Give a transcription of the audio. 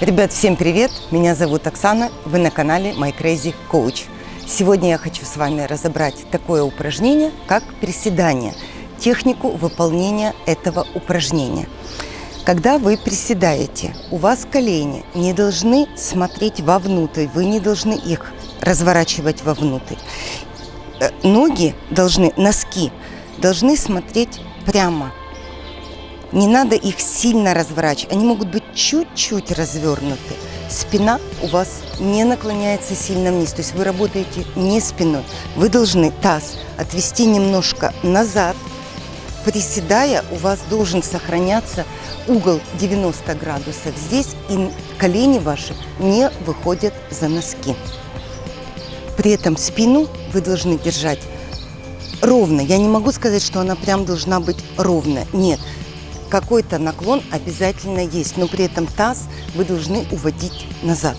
Ребят, всем привет! Меня зовут Оксана, вы на канале My Crazy Coach. Сегодня я хочу с вами разобрать такое упражнение, как приседание, технику выполнения этого упражнения. Когда вы приседаете, у вас колени не должны смотреть вовнутрь, вы не должны их разворачивать вовнутрь. Э, ноги должны, носки, должны смотреть прямо не надо их сильно разворачивать. Они могут быть чуть-чуть развернуты. Спина у вас не наклоняется сильно вниз. То есть вы работаете не спиной. Вы должны таз отвести немножко назад. Приседая, у вас должен сохраняться угол 90 градусов здесь. И колени ваши не выходят за носки. При этом спину вы должны держать ровно. Я не могу сказать, что она прям должна быть ровная. Нет, какой-то наклон обязательно есть, но при этом таз вы должны уводить назад.